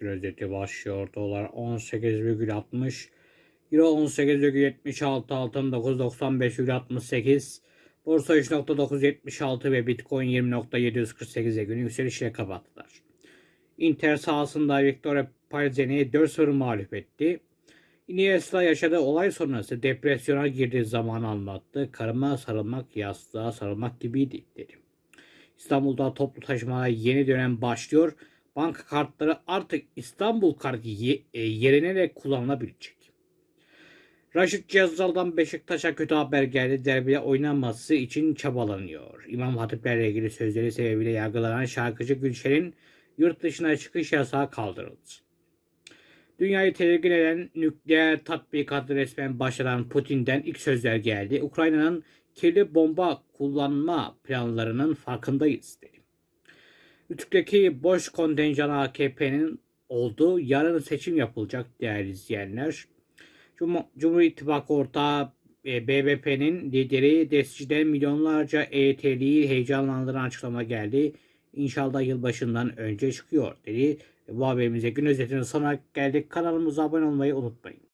Gün özeti başlıyor. Dolar 18,60, Euro 18,76, altın 9.95,68, Borsa 3.976 ve Bitcoin 20.748'e günü yükselişle kapattılar. Inter sahasında Victoria Pilsen'i 4-0 mağlup etti. Iniesta yaşadığı olay sonrası depresyona girdiği zamanı anlattı. Karıma sarılmak yastığa sarılmak gibiydi dedi. İstanbul'da toplu taşımaya yeni dönem başlıyor. Banka kartları artık İstanbul kartı e, yerine de kullanılabilecek. Raşit Cezal'dan Beşiktaş'a kötü haber geldi. Derbide oynanması için çabalanıyor. İmam Hatiplerle ilgili sözleri sebebiyle yargılanan şarkıcı Gülşen'in yurt dışına çıkış yasağı kaldırıldı. Dünyayı tedirgin eden nükleer tatbikatı resmen başlayan Putin'den ilk sözler geldi. Ukrayna'nın kirli bomba kullanma planlarının farkındayız dedi. Rütük'teki boş kontenjan AKP'nin olduğu yarın seçim yapılacak değerli izleyenler. Cum- Cumhur İttifakı ortağı e, BBP'nin lideri Desti'den milyonlarca EYT'liyi heyecanlandıran açıklama geldi. İnşallah yılbaşından önce çıkıyor dedi. Bu haberimize gün özetinin sonuna geldik. Kanalımıza abone olmayı unutmayın.